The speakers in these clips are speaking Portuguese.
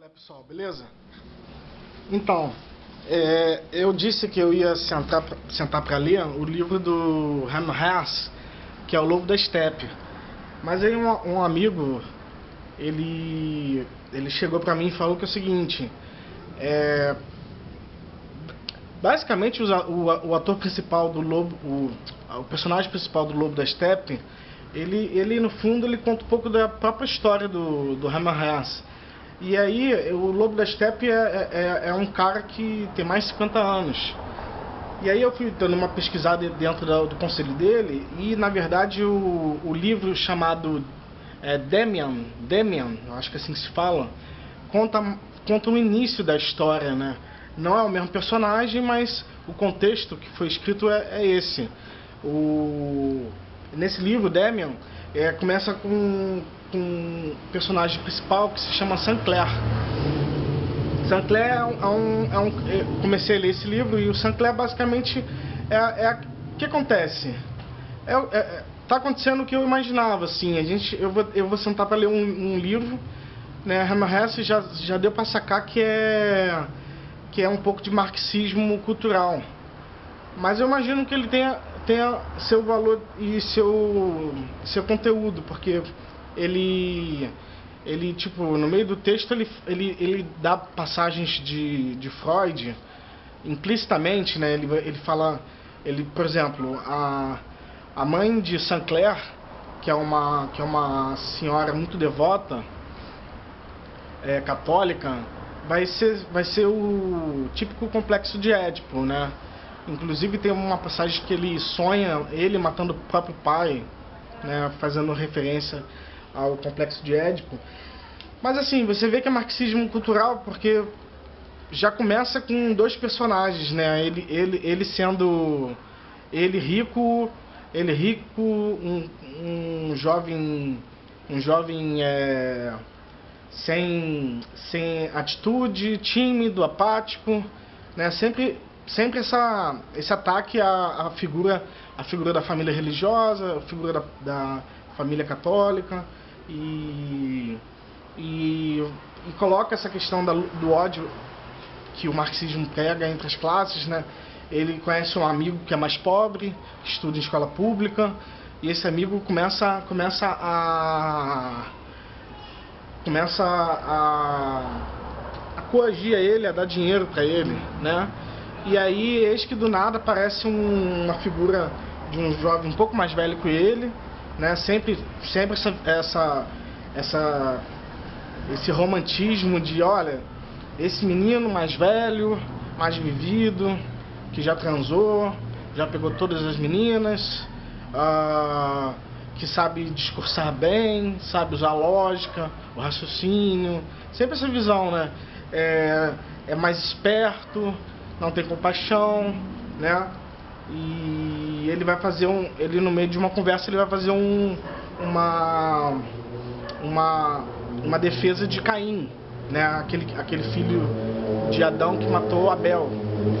Olá pessoal, beleza? Então, é, eu disse que eu ia sentar, sentar para ler o livro do Hermann Hesse, que é o Lobo da Steppe. Mas aí um, um amigo, ele, ele chegou para mim e falou que é o seguinte, é, basicamente o, o, o, ator principal do Lobo, o, o personagem principal do Lobo da Steppe, ele, ele no fundo ele conta um pouco da própria história do, do Hermann Hesse. E aí, o Lobo da Steppe é, é, é, um cara que tem mais de 50 anos. E aí eu fui dando uma pesquisada dentro do, do conselho dele e, na verdade, o, o livro chamado é, Demian, Demian, acho que é assim se fala, conta, conta o início da história, né? Não é o mesmo personagem, mas o contexto que foi escrito é, é esse. O, nesse livro, Demian, é, começa com, com um personagem principal que se chama Sancler. Sancler é um, é um, é comecei a ler esse livro e o Sancler basicamente é, é o que acontece. É, é, tá acontecendo o que eu imaginava, assim. A gente, eu, vou, eu vou sentar para ler um, um, livro, né? Hermann Hesse já, já deu para sacar que é que é um pouco de marxismo cultural. Mas eu imagino que ele tenha tenha seu valor e seu, seu conteúdo, porque ele, ele tipo, no meio do texto ele, ele, ele dá passagens de, de Freud implicitamente, né? Ele, ele fala, ele, por exemplo, a, a mãe de Sancler, que é uma, que é uma senhora muito devota, é, católica, vai ser, vai ser o típico complexo de Édipo, né? Inclusive tem uma passagem que ele sonha ele matando o próprio pai, né, fazendo referência ao complexo de Édipo. Mas assim, você vê que é marxismo cultural porque já começa com dois personagens, né? Ele, ele, ele sendo ele rico, ele rico, um, um jovem, um jovem é, sem, sem atitude, tímido, apático, né? Sempre sempre essa, esse ataque à, à, figura, à figura da família religiosa, à figura da, da família católica e, e, e, coloca essa questão da, do ódio que o marxismo prega entre as classes, né? Ele conhece um amigo que é mais pobre, que estuda em escola pública, e esse amigo começa, começa a começa a, a coagir ele, a dar dinheiro para ele, né? E aí, eis que do nada aparece um, uma figura de um jovem um pouco mais velho que ele, né? Sempre, sempre essa, essa, essa, esse romantismo de, olha, esse menino mais velho, mais vivido, que já transou, já pegou todas as meninas, ah, que sabe discursar bem, sabe usar a lógica, o raciocínio, sempre essa visão, né? É, é mais esperto, não tem compaixão, né? E ele vai fazer um, ele no meio de uma conversa ele vai fazer um, uma, uma, uma defesa de Caim, né? Aquele, aquele filho de Adão que matou Abel,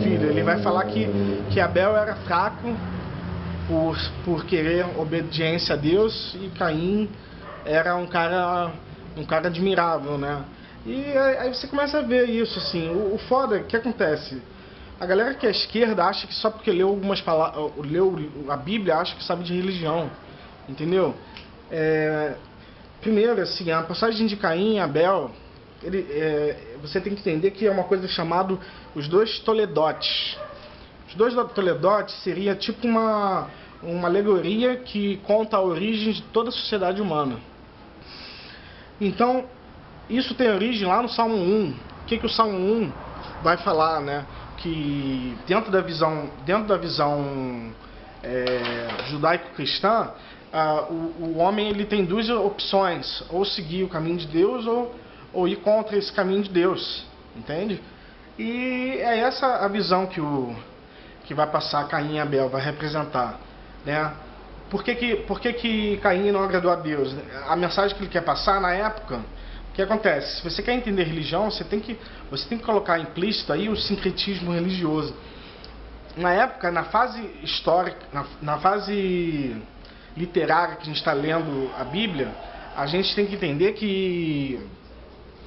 filho. Ele vai falar que, que Abel era fraco por, por querer obediência a Deus e Caim era um cara um cara admirável, né? E aí você começa a ver isso assim. O, o foda, que acontece? A galera que é esquerda acha que só porque leu algumas palavras, leu a Bíblia, acha que sabe de religião, entendeu? É, primeiro, assim, a passagem de Caim e Abel, ele, é, você tem que entender que é uma coisa chamada os dois Toledotes. Os dois Toledotes seria tipo uma, uma alegoria que conta a origem de toda a sociedade humana. Então, isso tem origem lá no Salmo 1. O que, que o Salmo 1 vai falar, né? Que dentro da visão, dentro da visão é, judaico-cristã, o, o, homem ele tem duas opções, ou seguir o caminho de Deus ou, ou ir contra esse caminho de Deus, entende? E é essa a visão que, o, que vai passar Caim e Abel, vai representar, né? Por que, que, por que, que Caim não agradou a Deus? A mensagem que ele quer passar na época o que acontece? Se você quer entender religião, você tem que, você tem que colocar implícito aí o sincretismo religioso. Na época, na fase histórica, na, na fase literária que a gente está lendo a Bíblia, a gente tem que entender que,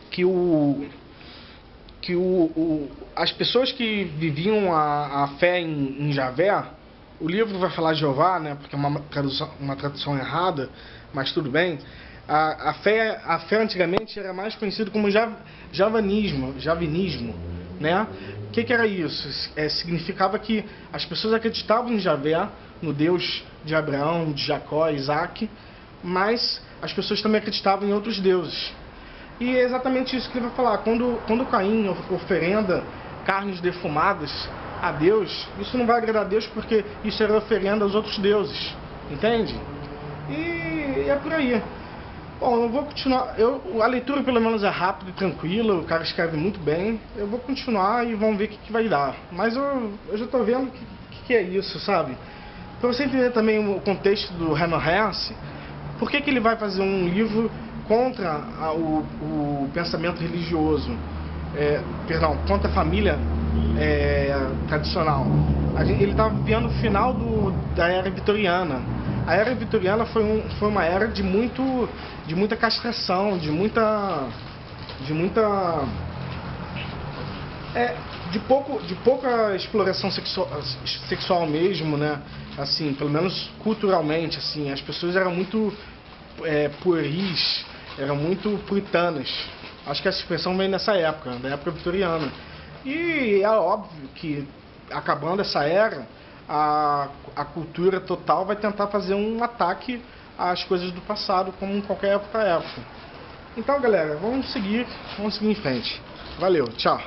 que o que o, o, as pessoas que viviam a, a fé em, em, Javé, o livro vai falar Jeová, né, porque é uma tradução, uma tradução errada, mas tudo bem. A, a, fé, a fé antigamente era mais conhecido como jav, javanismo, javinismo, né? O que, que era isso? É, significava que as pessoas acreditavam em Javé, no Deus de Abraão, de Jacó, Isaac, mas as pessoas também acreditavam em outros deuses. E é exatamente isso que ele vai falar. Quando, quando Caim oferenda carnes defumadas a Deus, isso não vai agradar a Deus porque isso era oferenda aos outros deuses. Entende? E é por aí. Bom, eu vou continuar. Eu, a leitura pelo menos é rápida e tranquila, o cara escreve muito bem. Eu vou continuar e vamos ver o que, que vai dar. Mas eu, eu já estou vendo o que, que, é isso, sabe? Para você entender também o contexto do Herman Hesse, por que, que ele vai fazer um livro contra a, o, o, pensamento religioso, é, perdão, contra a família é, tradicional. Ele estava vivendo o final do, da era vitoriana. A era vitoriana foi, um, foi uma era de, muito, de muita castração, de muita. de muita. É, de, pouco, de pouca exploração sexual, sexual mesmo, né? Assim, pelo menos culturalmente, assim, as pessoas eram muito é, pueris, eram muito puritanas. Acho que essa expressão vem nessa época, da época vitoriana. E é óbvio que, acabando essa era, a, a cultura total vai tentar fazer um ataque às coisas do passado, como em qualquer outra época. Então, galera, vamos seguir, vamos seguir em frente. Valeu, tchau.